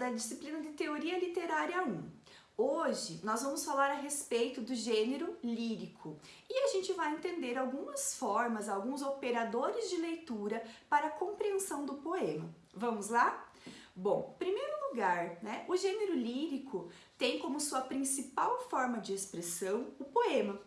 da disciplina de Teoria Literária 1. Hoje nós vamos falar a respeito do gênero lírico e a gente vai entender algumas formas, alguns operadores de leitura para a compreensão do poema. Vamos lá? Bom, primeiro lugar, né, o gênero lírico tem como sua principal forma de expressão o poema.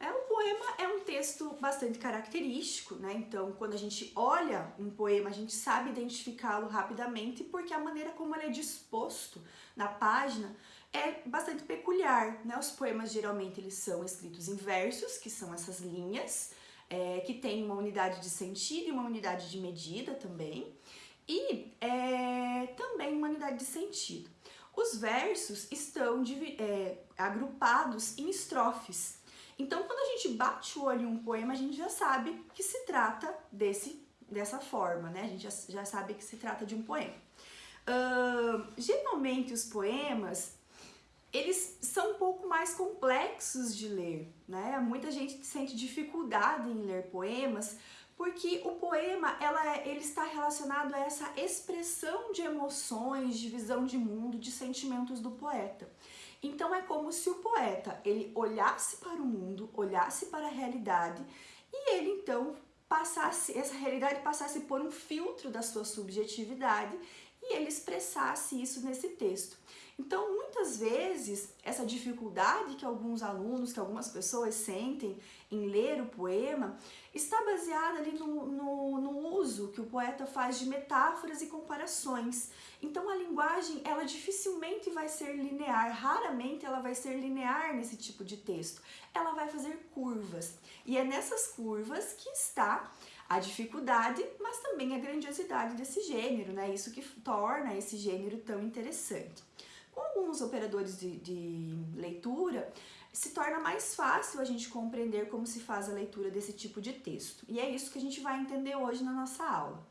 É, o poema é um texto bastante característico, né? Então, quando a gente olha um poema, a gente sabe identificá-lo rapidamente porque a maneira como ele é disposto na página é bastante peculiar, né? Os poemas geralmente eles são escritos em versos, que são essas linhas, é, que tem uma unidade de sentido e uma unidade de medida também, e é, também uma unidade de sentido. Os versos estão é, agrupados em estrofes, então, quando a gente bate o olho em um poema, a gente já sabe que se trata desse, dessa forma, né? A gente já, já sabe que se trata de um poema. Uh, geralmente, os poemas, eles são um pouco mais complexos de ler, né? Muita gente sente dificuldade em ler poemas, porque o poema ela, é, ele está relacionado a essa expressão de emoções, de visão de mundo, de sentimentos do poeta. Então é como se o poeta ele olhasse para o mundo, olhasse para a realidade e ele então passasse, essa realidade passasse por um filtro da sua subjetividade e ele expressasse isso nesse texto. Então, muitas vezes, essa dificuldade que alguns alunos, que algumas pessoas sentem em ler o poema, está baseada ali no, no, no, uso que o poeta faz de metáforas e comparações. Então, a linguagem, ela dificilmente vai ser linear, raramente ela vai ser linear nesse tipo de texto. Ela vai fazer curvas. E é nessas curvas que está a dificuldade, mas também a grandiosidade desse gênero, né? Isso que torna esse gênero tão interessante. Alguns operadores de, de leitura, se torna mais fácil a gente compreender como se faz a leitura desse tipo de texto. E é isso que a gente vai entender hoje na nossa aula.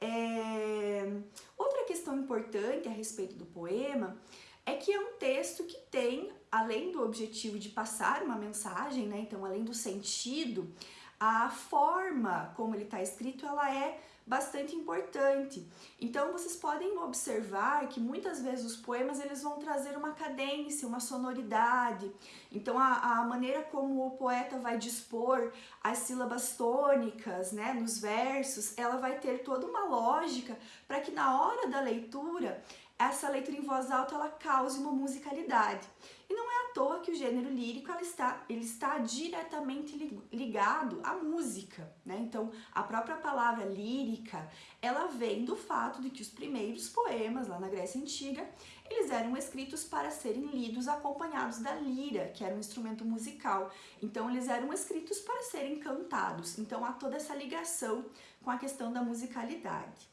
É... Outra questão importante a respeito do poema é que é um texto que tem, além do objetivo de passar uma mensagem, né, então além do sentido, a forma como ele está escrito, ela é bastante importante. Então vocês podem observar que muitas vezes os poemas eles vão trazer uma cadência, uma sonoridade. Então a, a maneira como o poeta vai dispor as sílabas tônicas, né, nos versos, ela vai ter toda uma lógica para que na hora da leitura essa leitura em voz alta ela cause uma musicalidade. E não é à toa que o gênero lírico ela está, ele está diretamente ligado à música, né? Então, a própria palavra lírica, ela vem do fato de que os primeiros poemas lá na Grécia Antiga, eles eram escritos para serem lidos acompanhados da lira, que era um instrumento musical. Então, eles eram escritos para serem cantados. Então, há toda essa ligação com a questão da musicalidade.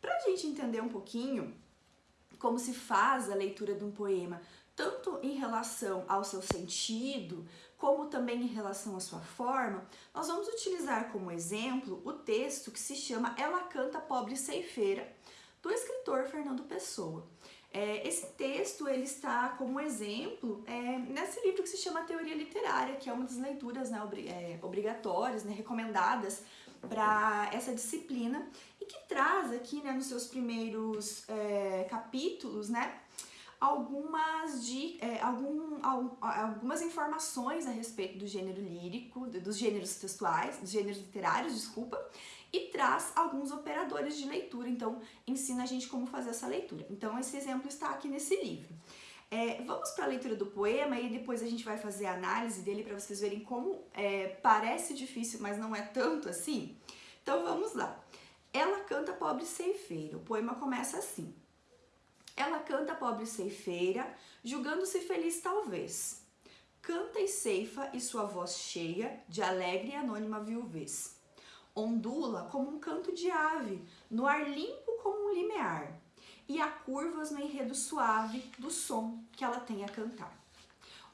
Para a gente entender um pouquinho como se faz a leitura de um poema, tanto em relação ao seu sentido, como também em relação à sua forma, nós vamos utilizar como exemplo o texto que se chama Ela Canta Pobre Ceifeira, do escritor Fernando Pessoa. É, esse texto ele está como exemplo é, nesse livro que se chama Teoria Literária, que é uma das leituras né, é, obrigatórias, né, recomendadas para essa disciplina e que traz aqui né, nos seus primeiros é, capítulos né, algumas, de, é, algum, algumas informações a respeito do gênero lírico, dos gêneros textuais, dos gêneros literários, desculpa, e traz alguns operadores de leitura, então ensina a gente como fazer essa leitura. Então esse exemplo está aqui nesse livro. É, vamos para a leitura do poema e depois a gente vai fazer a análise dele para vocês verem como é, parece difícil, mas não é tanto assim. Então vamos lá. Ela canta pobre ceifeira. O poema começa assim. Ela canta pobre ceifeira, julgando-se feliz talvez. Canta e ceifa e sua voz cheia de alegre e anônima viuvez. Ondula como um canto de ave, no ar limpo como um limiar, e há curvas no enredo suave do som que ela tem a cantar.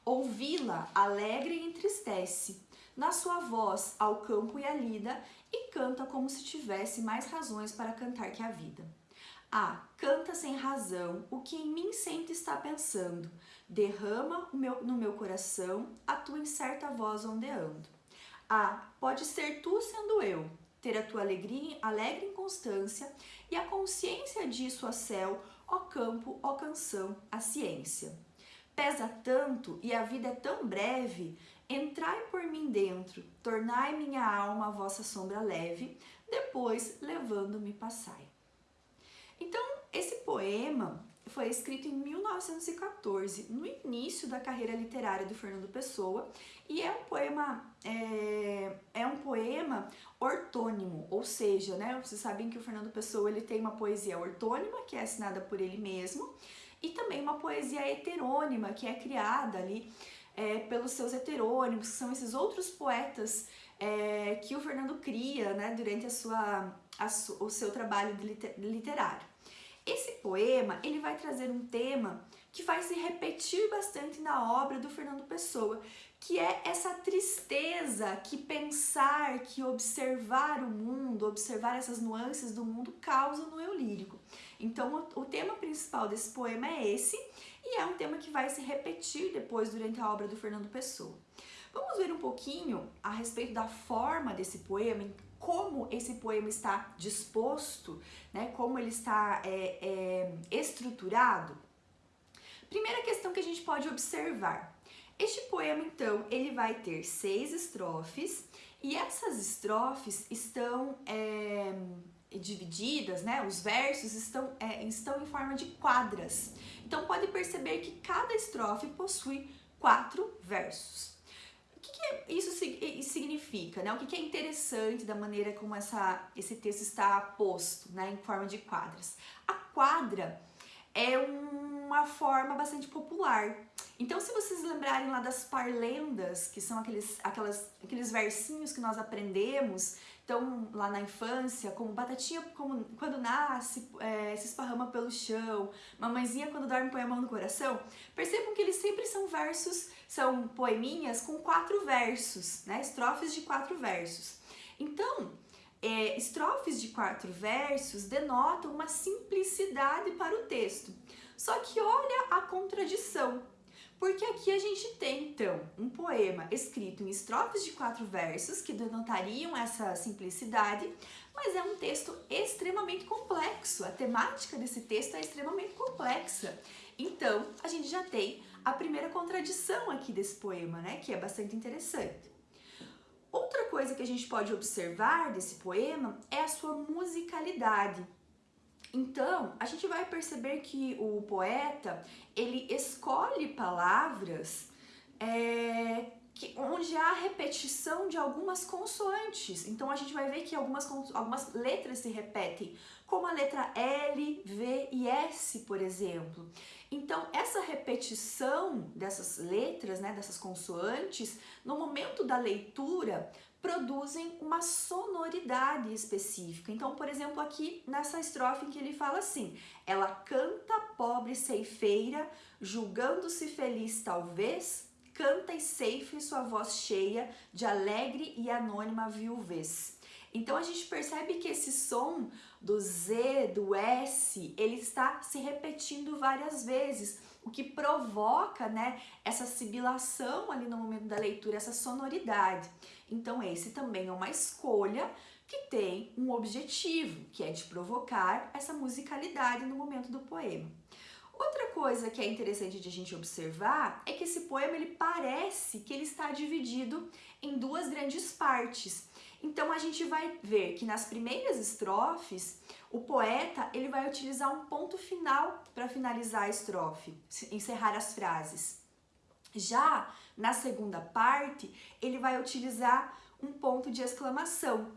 Ouvi-la alegre e entristece, na sua voz ao campo e à lida, e canta como se tivesse mais razões para cantar que a vida. Ah, canta sem razão o que em mim sempre está pensando, derrama no meu coração a tua incerta voz ondeando. Ah, pode ser tu sendo eu, ter a tua alegria, alegre inconstância e a consciência disso a céu ó campo, ó canção, a ciência. Pesa tanto e a vida é tão breve, entrai por mim dentro, tornai minha alma a vossa sombra leve, depois levando-me passai. Então, esse poema foi escrito em 1914, no início da carreira literária do Fernando Pessoa, e é um poema é, é um poema ortônimo, ou seja, né, vocês sabem que o Fernando Pessoa ele tem uma poesia ortônima que é assinada por ele mesmo e também uma poesia heterônima que é criada ali é, pelos seus heterônimos, que são esses outros poetas é, que o Fernando cria né, durante a sua, a su, o seu trabalho literário. Esse poema ele vai trazer um tema que vai se repetir bastante na obra do Fernando Pessoa, que é essa tristeza que pensar, que observar o mundo, observar essas nuances do mundo causa no eu lírico. Então, o, o tema principal desse poema é esse, e é um tema que vai se repetir depois durante a obra do Fernando Pessoa. Vamos ver um pouquinho a respeito da forma desse poema, como esse poema está disposto, né? como ele está é, é, estruturado. Primeira questão que a gente pode observar. Este poema, então, ele vai ter seis estrofes e essas estrofes estão é, divididas, né? Os versos estão, é, estão em forma de quadras. Então, pode perceber que cada estrofe possui quatro versos. O que, que isso significa, né? O que, que é interessante da maneira como essa, esse texto está posto, né? Em forma de quadras. A quadra é uma forma bastante popular. Então, se vocês lembrarem lá das parlendas, que são aqueles, aquelas, aqueles versinhos que nós aprendemos, então lá na infância, como batatinha como, quando nasce, é, se esparrama pelo chão, mamãezinha quando dorme põe a mão no coração, percebam que eles sempre são versos, são poeminhas com quatro versos, né? Estrofes de quatro versos. Então, é, estrofes de quatro versos denotam uma simplicidade para o texto. Só que olha a contradição, porque aqui a gente tem então um poema escrito em estrofes de quatro versos que denotariam essa simplicidade, mas é um texto extremamente complexo. A temática desse texto é extremamente complexa. Então a gente já tem a primeira contradição aqui desse poema, né? Que é bastante interessante. Outra coisa que a gente pode observar desse poema é a sua musicalidade. Então, a gente vai perceber que o poeta, ele escolhe palavras é, que, onde há repetição de algumas consoantes. Então, a gente vai ver que algumas, algumas letras se repetem, como a letra L, V e S, por exemplo. Então, essa repetição dessas letras, né, dessas consoantes, no momento da leitura, produzem uma sonoridade específica. Então, por exemplo, aqui nessa estrofe em que ele fala assim: ela canta pobre ceifeira, julgando-se feliz talvez, canta e ceife sua voz cheia de alegre e anônima viuvez. Então a gente percebe que esse som do Z, do S, ele está se repetindo várias vezes, o que provoca, né, essa sibilação ali no momento da leitura, essa sonoridade. Então esse também é uma escolha que tem um objetivo, que é de provocar essa musicalidade no momento do poema. Outra coisa que é interessante de a gente observar é que esse poema ele parece que ele está dividido em duas grandes partes. Então a gente vai ver que nas primeiras estrofes o poeta ele vai utilizar um ponto final para finalizar a estrofe, encerrar as frases. Já na segunda parte, ele vai utilizar um ponto de exclamação,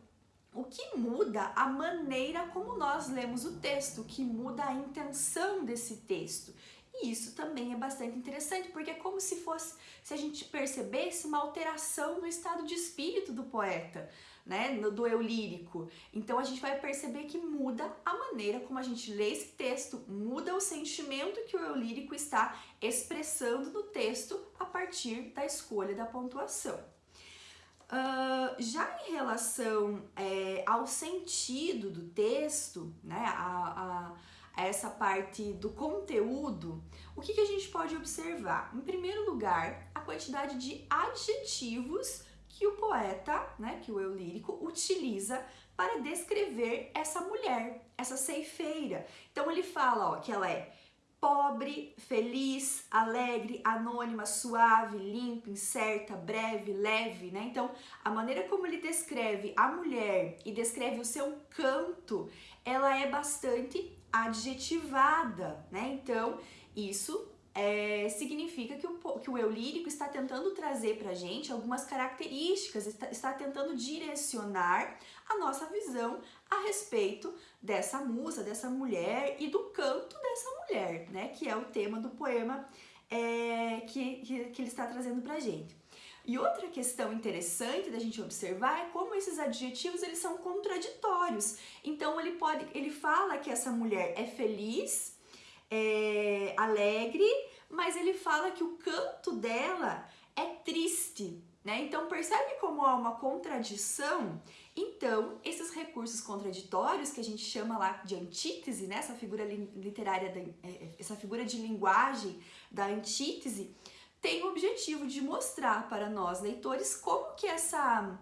o que muda a maneira como nós lemos o texto, o que muda a intenção desse texto. E isso também é bastante interessante, porque é como se fosse, se a gente percebesse uma alteração no estado de espírito do poeta né, do eu lírico. Então a gente vai perceber que muda a maneira como a gente lê esse texto, muda o sentimento que o eu lírico está expressando no texto a partir da escolha da pontuação. Uh, já em relação é, ao sentido do texto, né, a, a, essa parte do conteúdo, o que, que a gente pode observar? Em primeiro lugar, a quantidade de adjetivos que o poeta, né, que o eu lírico, utiliza para descrever essa mulher, essa ceifeira. Então ele fala ó, que ela é pobre, feliz, alegre, anônima, suave, limpa, incerta, breve, leve, né? Então, a maneira como ele descreve a mulher e descreve o seu canto, ela é bastante adjetivada, né? Então, isso é, significa que o, que o eu lírico está tentando trazer para a gente algumas características, está, está tentando direcionar a nossa visão a respeito dessa musa, dessa mulher e do canto dessa mulher, né? Que é o tema do poema é, que, que, que ele está trazendo para a gente. E outra questão interessante da gente observar é como esses adjetivos eles são contraditórios. Então ele pode, ele fala que essa mulher é feliz, é, alegre, mas ele fala que o canto dela é triste, né? Então percebe como há uma contradição? Então, esses recursos contraditórios que a gente chama lá de antítese, né? Essa figura literária, da, é, é, essa figura de linguagem da antítese, tem o objetivo de mostrar para nós leitores como que essa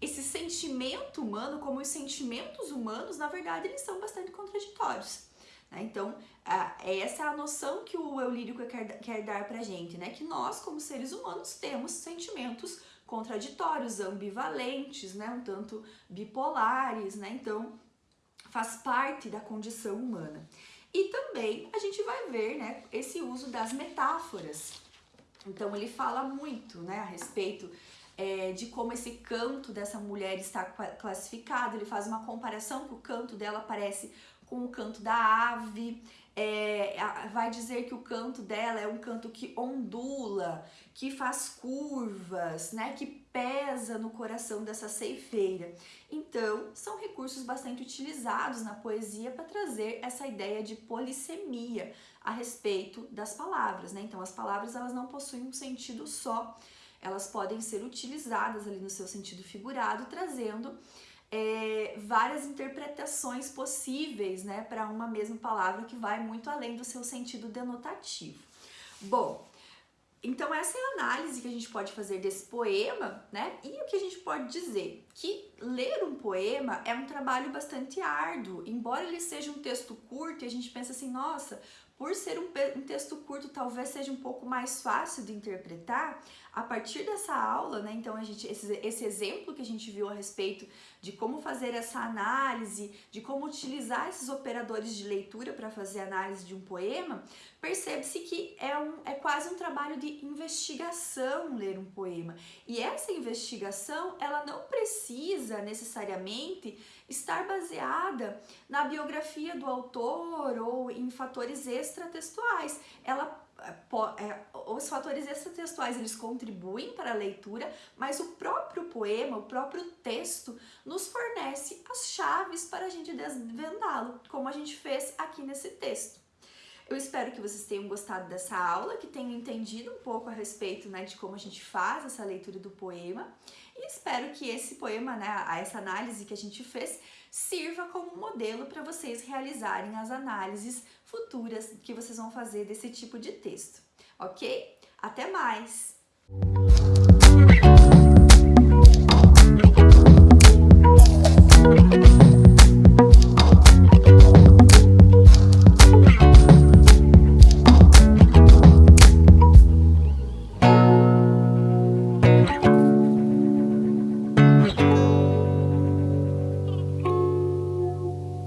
esse sentimento humano, como os sentimentos humanos, na verdade, eles são bastante contraditórios. Né? Então, essa é a noção que o eu lírico quer, dar pra gente, né? Que nós, como seres humanos, temos sentimentos contraditórios, ambivalentes, né? Um tanto bipolares, né? Então, faz parte da condição humana. E também a gente vai ver, né, esse uso das metáforas. Então, ele fala muito, né, a respeito é, de como esse canto dessa mulher está classificado. Ele faz uma comparação que o canto dela parece com o canto da ave, é, vai dizer que o canto dela é um canto que ondula, que faz curvas, né, que pesa no coração dessa ceifeira. Então, são recursos bastante utilizados na poesia para trazer essa ideia de polissemia a respeito das palavras, né? Então, as palavras elas não possuem um sentido só, elas podem ser utilizadas ali no seu sentido figurado, trazendo é, várias interpretações possíveis né, para uma mesma palavra que vai muito além do seu sentido denotativo. Bom, então essa é a análise que a gente pode fazer desse poema, né? E o que a gente pode dizer? Que ler um poema é um trabalho bastante árduo, embora ele seja um texto curto e a gente pensa assim, nossa, por ser um, um, texto curto, talvez seja um pouco mais fácil de interpretar. A partir dessa aula, né, então a gente, esse, esse exemplo que a gente viu a respeito de como fazer essa análise, de como utilizar esses operadores de leitura para fazer análise de um poema, percebe-se que é, um, é quase um trabalho de investigação ler um poema. E essa investigação, ela não precisa necessariamente estar baseada na biografia do autor ou em fatores extratextuais. Ela os fatores extratextuais eles contribuem para a leitura, mas o próprio poema, o próprio texto, nos fornece as chaves para a gente desvendá-lo, como a gente fez aqui nesse texto. Eu espero que vocês tenham gostado dessa aula, que tenham entendido um pouco a respeito né, de como a gente faz essa leitura do poema e espero que esse poema, né, essa análise que a gente fez, sirva como modelo para vocês realizarem as análises futuras que vocês vão fazer desse tipo de texto, ok? Até mais!